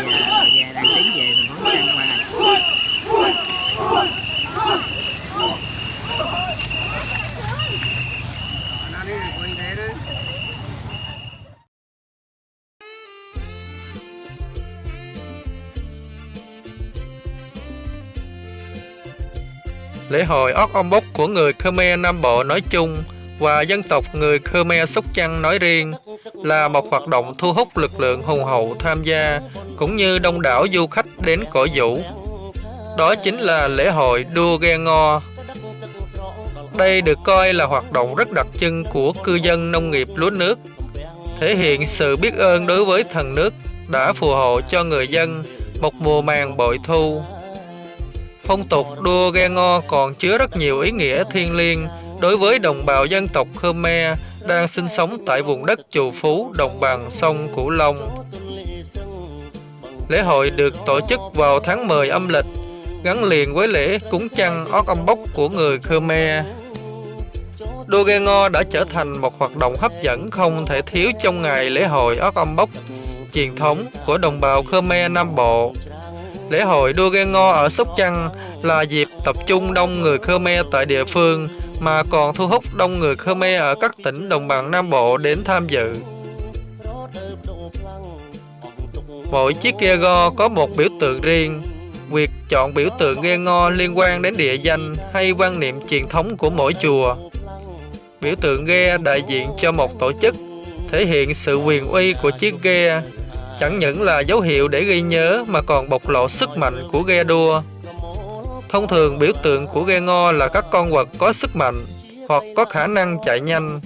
về đang tiến về thành phố Lễ hội Ốc Om Bốc của người Khmer Nam Bộ nói chung và dân tộc người Khmer Sóc Trăng nói riêng là một hoạt động thu hút lực lượng hùng hậu tham gia cũng như đông đảo du khách đến cổ vũ. Đó chính là lễ hội đua ghe ngò. Đây được coi là hoạt động rất đặc trưng của cư dân nông nghiệp lúa nước, thể hiện sự biết ơn đối với thần nước đã phù hộ cho người dân một mùa màng bội thu. Phong tục đua ghe ngò còn chứa rất nhiều ý nghĩa thiêng liêng đối với đồng bào dân tộc Khmer đang sinh sống tại vùng đất trù phú đồng bằng sông Cửu Long. Lễ hội được tổ chức vào tháng 10 âm lịch, gắn liền với lễ cúng chăn Ót Âm Bốc của người Khmer. Đua ghe đã trở thành một hoạt động hấp dẫn không thể thiếu trong ngày lễ hội Ót Âm Bốc truyền thống của đồng bào Khmer Nam Bộ. Lễ hội đua ghe ở Sóc Trăng là dịp tập trung đông người Khmer tại địa phương mà còn thu hút đông người Khmer ở các tỉnh đồng bằng Nam Bộ đến tham dự. Mỗi chiếc ghe go có một biểu tượng riêng. Việc chọn biểu tượng ghe ngo liên quan đến địa danh hay quan niệm truyền thống của mỗi chùa. Biểu tượng ghe đại diện cho một tổ chức, thể hiện sự quyền uy của chiếc ghe, chẳng những là dấu hiệu để ghi nhớ mà còn bộc lộ sức mạnh của ghe đua. Thông thường biểu tượng của ghe ngo là các con vật có sức mạnh hoặc có khả năng chạy nhanh.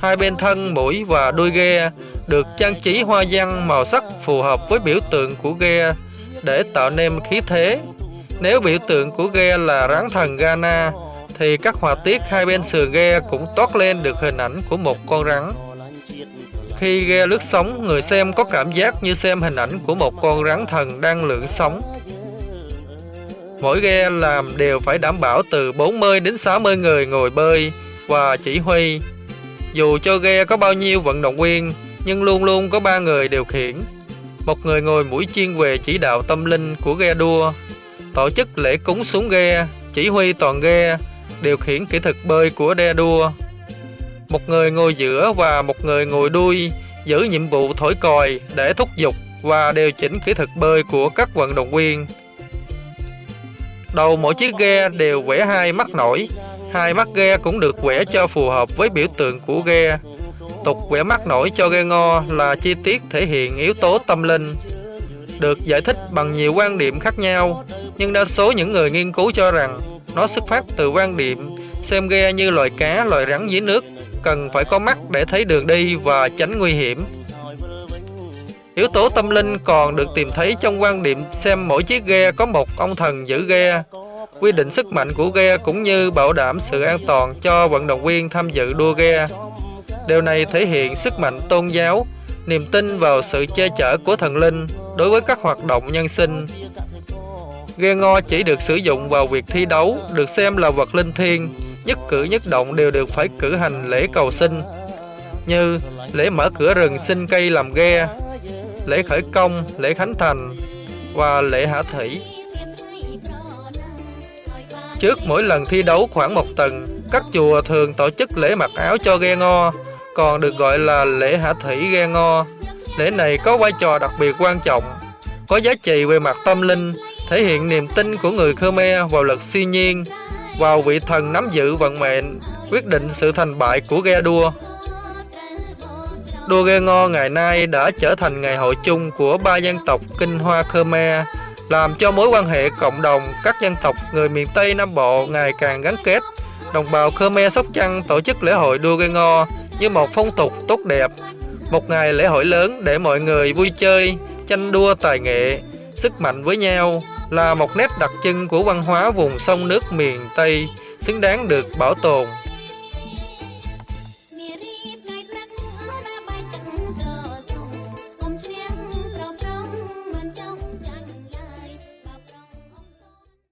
Hai bên thân, mũi và đuôi ghe được trang trí hoa văn màu sắc phù hợp với biểu tượng của ghe để tạo nên khí thế. Nếu biểu tượng của ghe là rắn thần Ghana thì các họa tiết hai bên sườn ghe cũng toát lên được hình ảnh của một con rắn. Khi ghe lướt sóng, người xem có cảm giác như xem hình ảnh của một con rắn thần đang lượn sóng. Mỗi ghe làm đều phải đảm bảo từ 40 đến 60 người ngồi bơi và chỉ huy. Dù cho ghe có bao nhiêu vận động viên, nhưng luôn luôn có ba người điều khiển. Một người ngồi mũi chuyên về chỉ đạo tâm linh của ghe đua, tổ chức lễ cúng xuống ghe, chỉ huy toàn ghe, điều khiển kỹ thuật bơi của đe đua. Một người ngồi giữa và một người ngồi đuôi giữ nhiệm vụ thổi còi để thúc giục và điều chỉnh kỹ thuật bơi của các vận động viên. Đầu mỗi chiếc ghe đều vẽ hai mắt nổi, hai mắt ghe cũng được vẽ cho phù hợp với biểu tượng của ghe. Tục vẽ mắt nổi cho ghe ngo là chi tiết thể hiện yếu tố tâm linh. Được giải thích bằng nhiều quan điểm khác nhau, nhưng đa số những người nghiên cứu cho rằng nó xuất phát từ quan điểm xem ghe như loài cá, loài rắn dưới nước, cần phải có mắt để thấy đường đi và tránh nguy hiểm. Yếu tố tâm linh còn được tìm thấy trong quan điểm xem mỗi chiếc ghe có một ông thần giữ ghe, quy định sức mạnh của ghe cũng như bảo đảm sự an toàn cho vận động viên tham dự đua ghe. Điều này thể hiện sức mạnh tôn giáo, niềm tin vào sự che chở của thần linh đối với các hoạt động nhân sinh. Ghe ngò chỉ được sử dụng vào việc thi đấu, được xem là vật linh thiêng, nhất cử nhất động đều được phải cử hành lễ cầu sinh, như lễ mở cửa rừng xin cây làm ghe, lễ khởi công, lễ khánh thành và lễ hạ thủy. Trước mỗi lần thi đấu khoảng một tuần, các chùa thường tổ chức lễ mặc áo cho ghe ngo, còn được gọi là lễ hạ thủy ghe ngo. Lễ này có vai trò đặc biệt quan trọng, có giá trị về mặt tâm linh, thể hiện niềm tin của người Khmer vào lực siêu nhiên, vào vị thần nắm giữ vận mệnh, quyết định sự thành bại của ghe đua. Đua ghe ngò ngày nay đã trở thành ngày hội chung của ba dân tộc Kinh Hoa Khmer, làm cho mối quan hệ cộng đồng các dân tộc người miền Tây Nam Bộ ngày càng gắn kết. Đồng bào Khmer Sóc Trăng tổ chức lễ hội đua ghe ngò như một phong tục tốt đẹp, một ngày lễ hội lớn để mọi người vui chơi, tranh đua tài nghệ, sức mạnh với nhau là một nét đặc trưng của văn hóa vùng sông nước miền Tây xứng đáng được bảo tồn